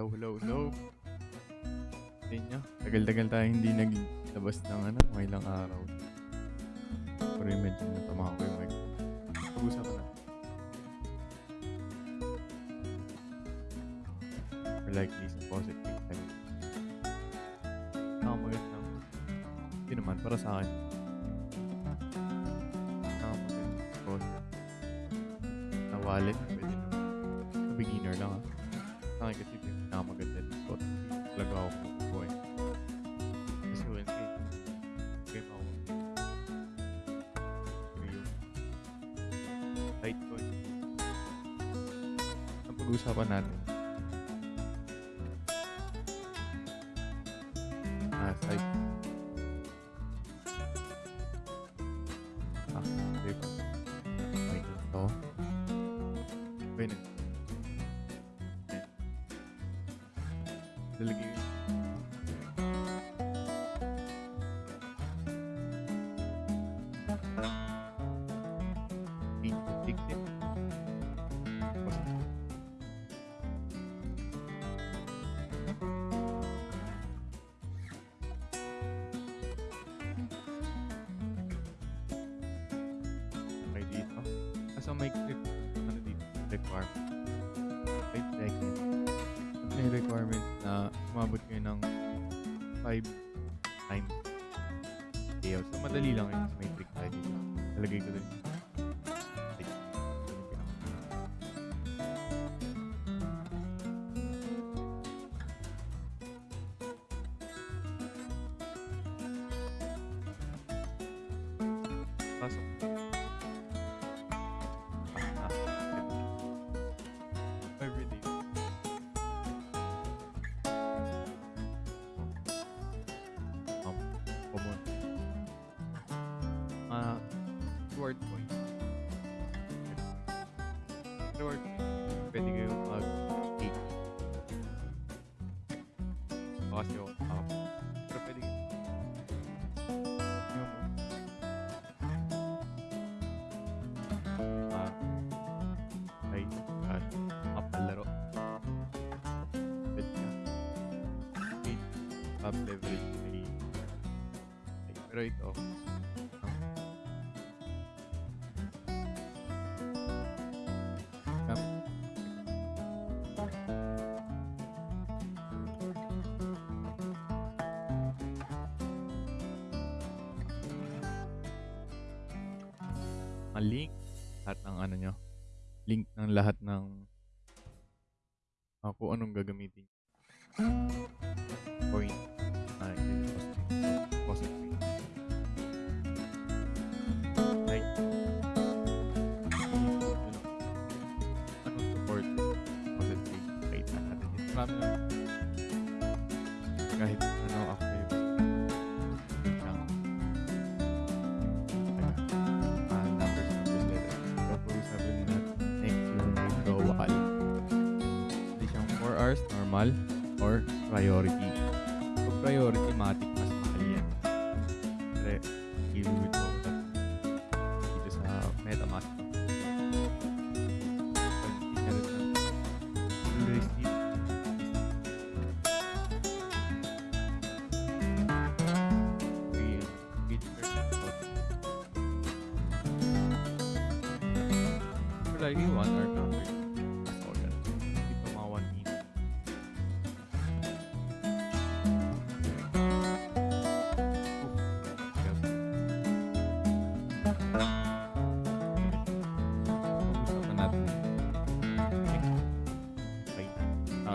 Hello, hello, hello. Sa inyo. Tagal-tagal tayo hindi naglabas ng ano, mga ilang araw. Pero yung medyo natama ko yung mic. Pag-usapan natin. Or likely sa positive side. Nakamagandang. Hindi naman, para sa akin. Nakamagandang positive. Na wallet, pwede naman. Beginner lang ah. Sa akin kasi Litecoin. Ang pag-uusapan natin. Ah. Ah, Kaso may clip, ano dito, requirement. 5 seconds. May requirement na umabot kayo ng 5 times payout. So, madali lang yun. May trick tayo dito. Nalagay ko pinaka- Pasok. Reward point. Pwede kayo mag-take. Baka kasi ako nakaka- Pero pwede kayo. Yung ah, ay, at mapalaro. Pwede ka. Okay, top leverage may ay, ang link lahat ng ano nyo link ng lahat ng ah, kung anong gagamitin point. Na deposit rate. Like, anong support? Deposit rate na natin. Marami stars, normal, or priority. So priority matik mas mahal yan. Pre, give with no dito sa MetaMask. like you want or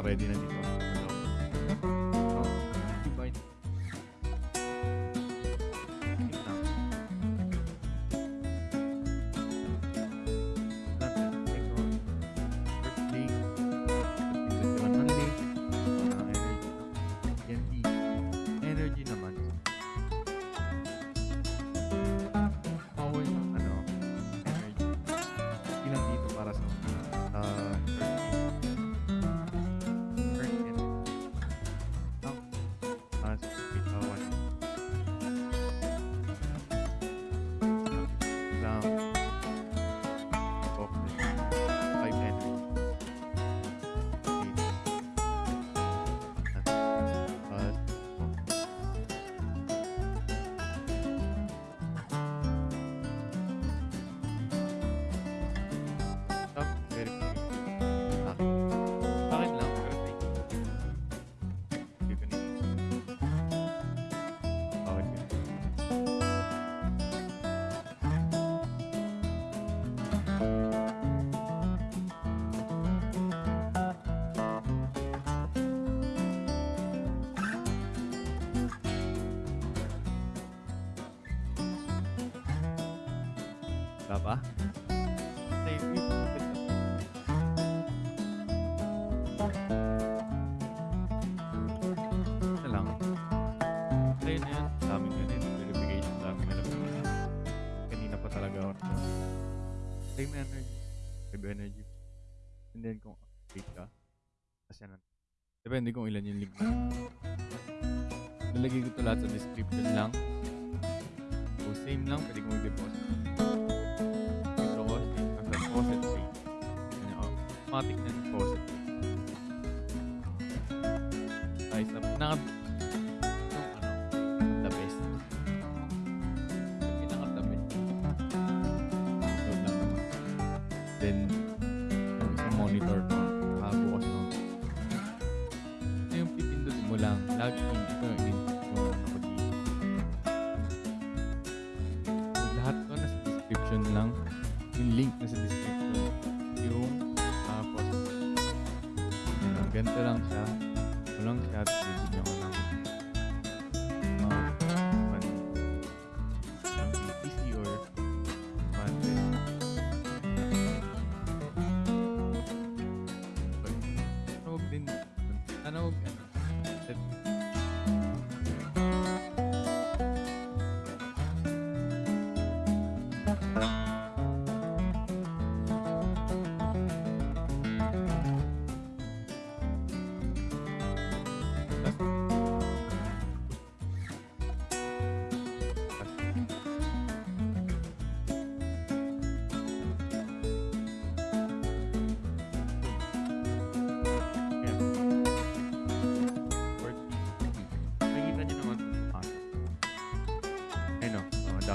Naka-ready na dito. Wala pa? Wait lang. Ayun na yan. Daming ganun. Verification. Daming alam ko. Pa talaga ako. Same energy. Same energy. And then kung update ka, kasi yan. Depende kung ilan yung link na. Lalagay ko ito lahat sa description lang. So, same lang. Pwede ko mag-deposit. Yung automatic na deposit rate. Ay, sa pinaka... Yung ano, the best. Yung pinaka the best. So, lang. Then, yung monitor ko. Nakabukas ng ito yung pipindutin mo lang. Log in. Ito yung in. Yung ano ko dito. Ko nasa description lang. Yung link nasa description. Yung. Ayan, ganito lang siya. Walang chat. Bibigyan ko ng mga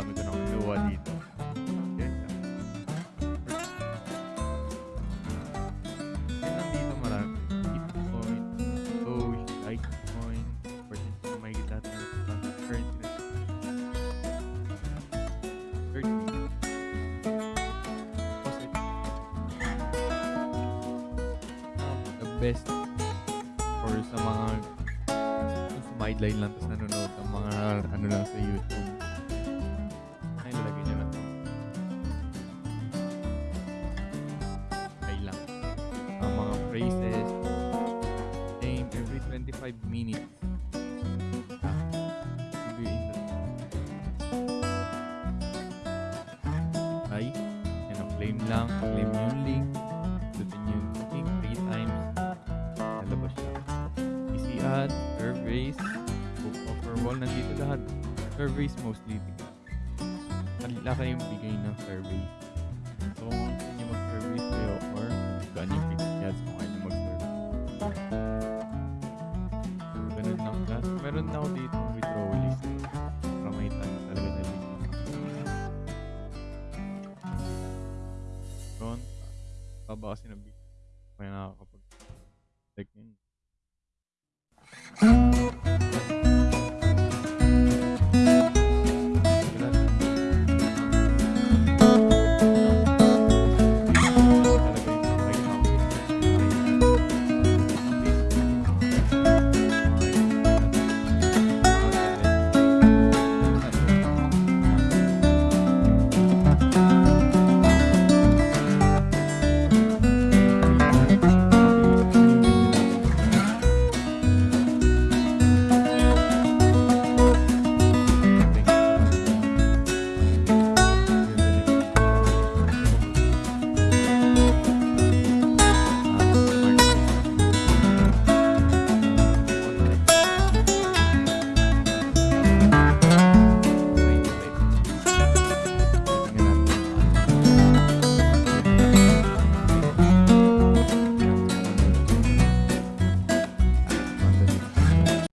dami ko nang kinuha dito. Siya. Yan nandito marami. Bitcoin, Doge, Litecoin, pwede ko makikita lahat ng currency na 30. Kasi, um, the best or sa mga kung sumideline lang tapos nanonood ng mga ano lang sa YouTube. 5 minutes. Ah, bibiin na rin. Ay, yan ang claim lang. Claim yung link. Dutin yung link 3 times. Nalabas siya. Easy ad, surveys, book offer wall. Nandito lahat. Surveys mostly. Kanila kayong bigay ng surveys. So, kung gusto nyo mag-surveys kayo or kung ano yung pick niya, so meron na ako dito ng withdrawal list. Para may tag talaga na link. Front. Baba kasi na big. Kaya